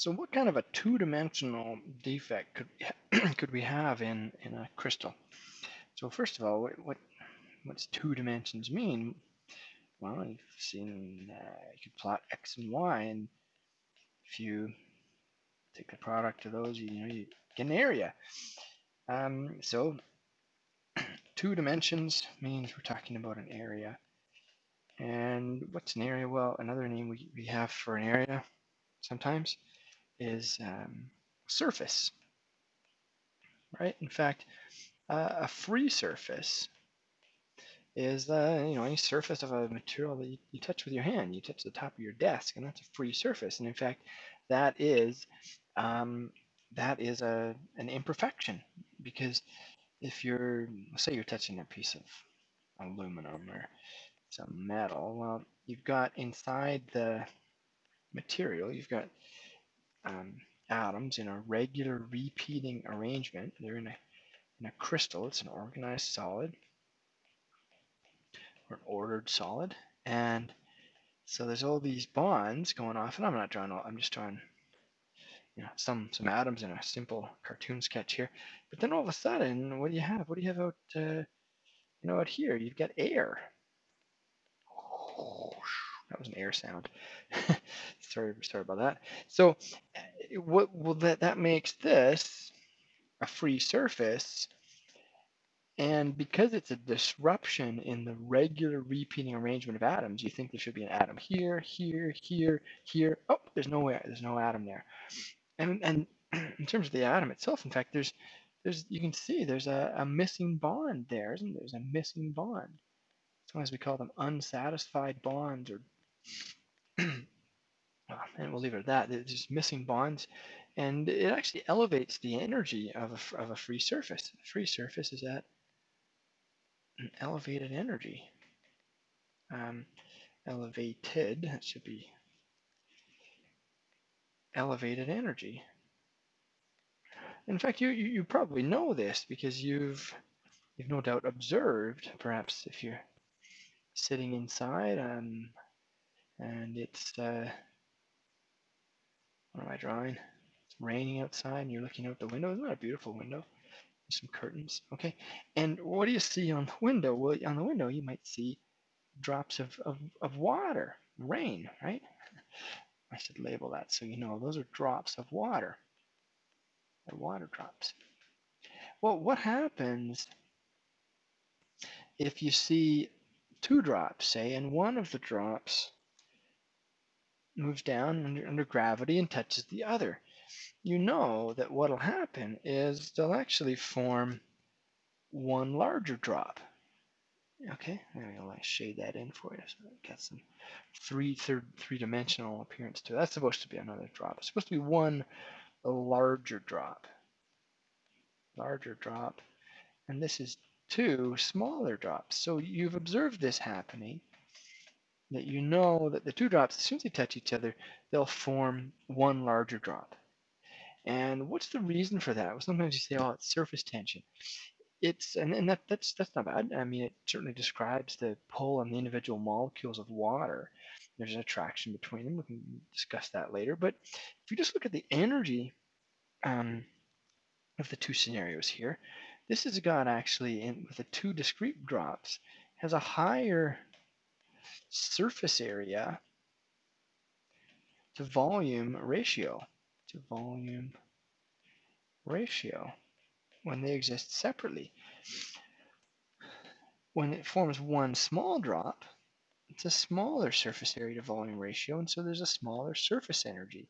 So what kind of a two-dimensional defect could could we have in in a crystal? So first of all, what what what's two dimensions mean? Well, you've seen uh, you could plot x and y, and if you take the product of those, you, know you get an area. Um, so two dimensions means we're talking about an area. And what's an area? Well, another name we, we have for an area sometimes is um, surface, right? In fact, uh, a free surface is uh, you know any surface of a material that you, you, touch with your hand. You touch the top of your desk, and that's a free surface. And in fact, that is um, that is a an imperfection because if you're say you're touching a piece of aluminum or some metal, well, you've got inside the material, you've got um, atoms in a regular repeating arrangement. They're in a, in a crystal. It's an organized solid or an ordered solid. And so there's all these bonds going off. And I'm not drawing all, I'm just drawing you know, some, some atoms in a simple cartoon sketch here. But then all of a sudden, what do you have? What do you have out, uh, you know, out here? You've got air. That was an air sound. sorry, sorry about that. So, eh, what well that that makes this a free surface, and because it's a disruption in the regular repeating arrangement of atoms, you think there should be an atom here, here, here, here. Oh, there's no way, there's no atom there. And and in terms of the atom itself, in fact, there's there's you can see there's a, a missing bond there, isn't there? There's a missing bond. Sometimes we call them unsatisfied bonds or and we'll leave it at that. There's just missing bonds, and it actually elevates the energy of a, of a free surface. A free surface is at an elevated energy. Um, elevated, that should be elevated energy. In fact, you, you, you probably know this because you've you've no doubt observed, perhaps if you're sitting inside um, and it's uh, what am I drawing? It's raining outside and you're looking out the window. Isn't that a beautiful window? Some curtains. Okay. And what do you see on the window? Well, on the window you might see drops of, of, of water, rain, right? I should label that so you know those are drops of water. They're water drops. Well, what happens if you see two drops, say, and one of the drops moves down under, under gravity and touches the other. You know that what'll happen is they'll actually form one larger drop. Okay, maybe I'll shade that in for you so it gets some three third three dimensional appearance to it. That's supposed to be another drop. It's supposed to be one larger drop. Larger drop. And this is two smaller drops. So you've observed this happening that you know that the two drops, as soon as they touch each other, they'll form one larger drop. And what's the reason for that? Well, sometimes you say, oh, it's surface tension. It's and, and that that's that's not bad. I mean, it certainly describes the pull on the individual molecules of water. There's an attraction between them. We can discuss that later. But if you just look at the energy um, of the two scenarios here, this has got actually in with the two discrete drops has a higher surface area to volume ratio to volume ratio when they exist separately. When it forms one small drop, it's a smaller surface area to volume ratio, and so there's a smaller surface energy.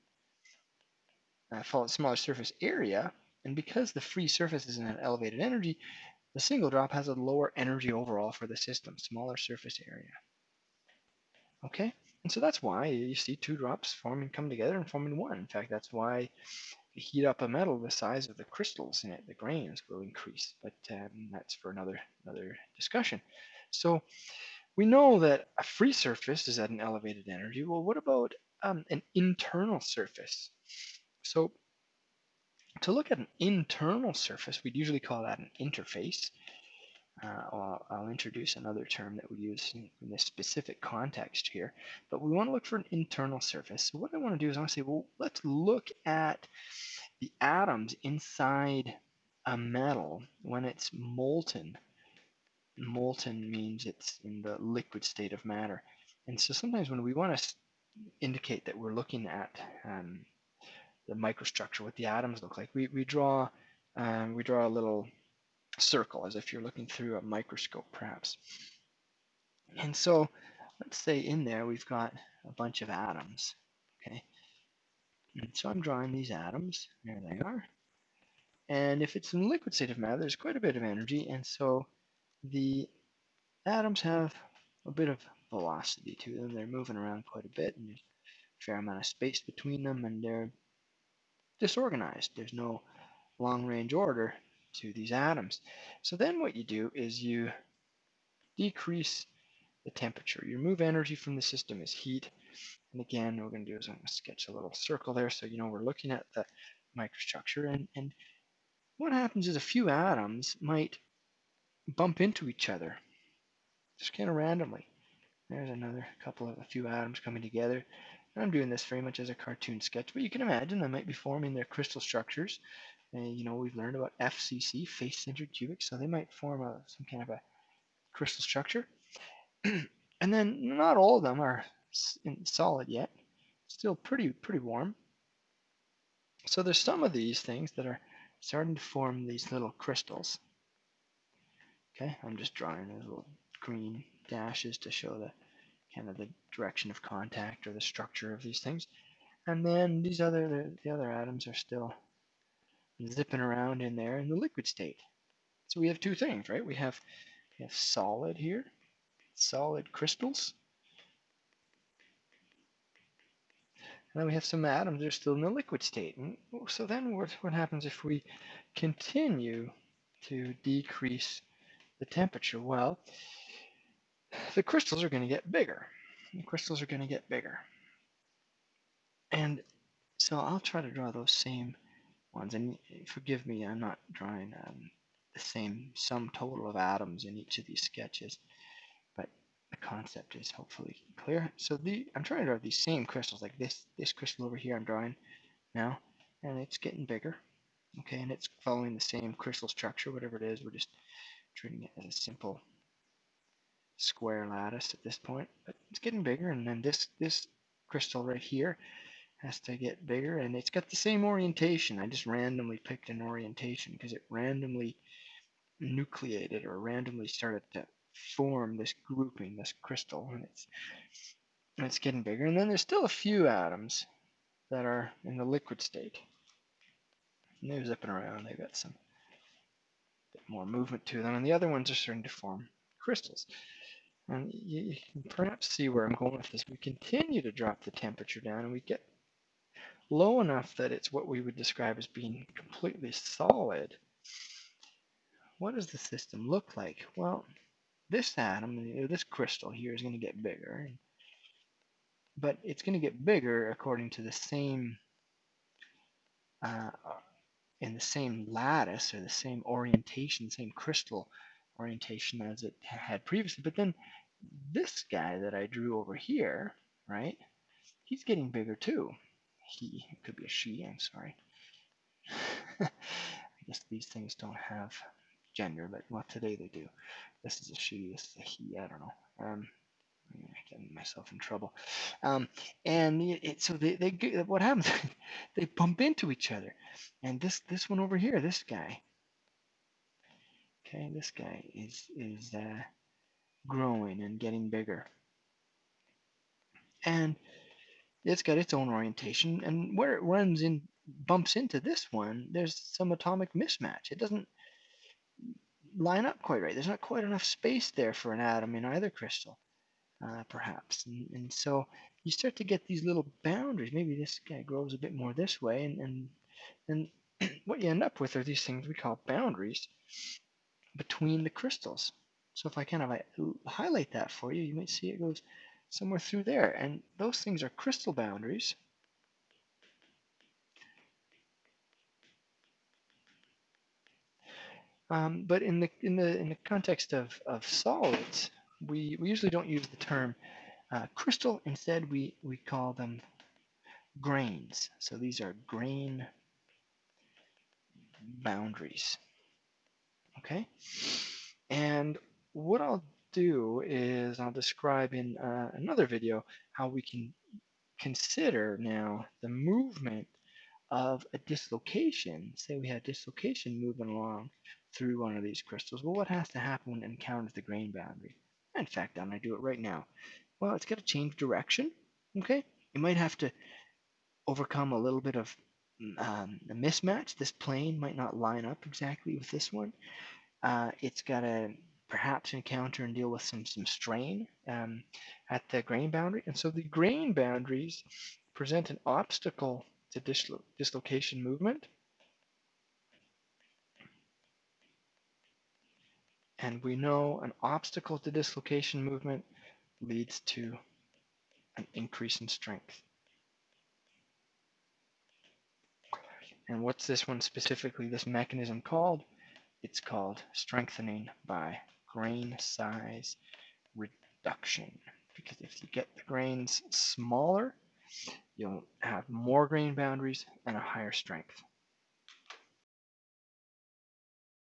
I call it smaller surface area, and because the free surface is in an elevated energy, the single drop has a lower energy overall for the system, smaller surface area. Okay, and so that's why you see two drops forming, come together and forming one. In fact, that's why you heat up a metal, the size of the crystals in it, the grains, will increase. But um, that's for another another discussion. So we know that a free surface is at an elevated energy. Well, what about um, an internal surface? So to look at an internal surface, we'd usually call that an interface. Uh, I'll, I'll, introduce another term that we use in, in, this specific context here, but we want to look for an internal surface. So what I want to do is I want to say, well, let's look at the atoms inside a metal when it's molten. Molten means it's in the liquid state of matter. And so sometimes when we want to indicate that we're looking at um, the microstructure, what the atoms look like, we, we draw um, we draw a little circle as if you're looking through a microscope perhaps. And so let's say in there we've got a bunch of atoms. Okay. And so I'm drawing these atoms. There they are. And if it's in liquid state of matter, there's quite a bit of energy. And so the atoms have a bit of velocity to them. They're moving around quite a bit and there's a fair amount of space between them and they're disorganized. There's no long range order to these atoms. So then what you do is you decrease the temperature. You remove energy from the system as heat. And again, what we're going to do is I'm going to sketch a little circle there so you know we're looking at the microstructure. And, and what happens is a few atoms might bump into each other just kind of randomly. There's another couple of a few atoms coming together. And I'm doing this very much as a cartoon sketch, but you can imagine they might be forming their crystal structures and, you know, we've learned about FCC, face-centered cubic, so they might form a, some kind of a crystal structure. and then not all of them are solid yet, still pretty pretty warm. So there's some of these things that are starting to form these little crystals. Okay, I'm just drawing those little green dashes to show the kind of the direction of contact or the structure of these things. And then these other the, the other atoms are still zipping around in there in the liquid state. So we have two things, right? We have, we have solid here, solid crystals. And then we have some atoms that are still in the liquid state. And so then what, what happens if we continue to decrease the temperature? Well, the crystals are going to get bigger. The crystals are going to get bigger. And so I'll try to draw those same ones. And forgive me, I'm not drawing um, the same sum total of atoms in each of these sketches, but the concept is hopefully clear. So the I'm trying to draw these same crystals, like this this crystal over here I'm drawing now, and it's getting bigger. Okay, and it's following the same crystal structure, whatever it is. We're just treating it as a simple square lattice at this point, but it's getting bigger. And then this this crystal right here has to get bigger and it's got the same orientation. I just randomly picked an orientation because it randomly nucleated or randomly started to form this grouping, this crystal, and it's and it's getting bigger. And then there's still a few atoms that are in the liquid state. And they're zipping around. They've got some bit more movement to them, and the other ones are starting to form crystals. And you, you can perhaps see where I'm going with this. We continue to drop the temperature down, and we get low enough that it's what we would describe as being completely solid, what does the system look like? Well, this atom, this crystal here is going to get bigger, but it's going to get bigger according to the same, uh, in the same lattice or the same orientation, same crystal orientation as it had previously. But then this guy that I drew over here, right, he's getting bigger too he. It could be a she, I'm sorry. I guess these things don't have gender, but well, today they do. This is a she, this is a he, I don't know. Um, getting myself in trouble. Um, and it, it, so they, they what happens? they bump into each other. And this this one over here, this guy. Okay, this guy is is uh, growing and getting bigger. And it's got its own orientation, and where it runs in, bumps into this one, there's some atomic mismatch. It doesn't line up quite right. There's not quite enough space there for an atom in either crystal, uh, perhaps. And, and, so you start to get these little boundaries. Maybe this guy grows a bit more this way, and and, and what you end up with are these things we call boundaries between the crystals. So if I kind of highlight that for you, you might see it goes somewhere through there. And those things are crystal boundaries. Um, but in the in the in the context of, of solids, we, we usually don't use the term uh, crystal. Instead, we, we call them grains. So these are grain boundaries. Okay? And what I'll do is I'll describe in uh, another video how we can consider now the movement of a dislocation. Say we had dislocation moving along through one of these crystals. Well, what has to happen when it encounters the grain boundary? In fact, I'm going to do it right now. Well, it's got to change direction. Okay? You might have to overcome a little bit of um, a mismatch. This plane might not line up exactly with this one. Uh, it's got to perhaps encounter and deal with some, some strain um, at the grain boundary. And so the grain boundaries present an obstacle to dislo dislocation movement. And we know an obstacle to dislocation movement leads to an increase in strength. And what's this one specifically, this mechanism called? It's called strengthening by grain size reduction. Because if you get the grains smaller, you'll have more grain boundaries and a higher strength.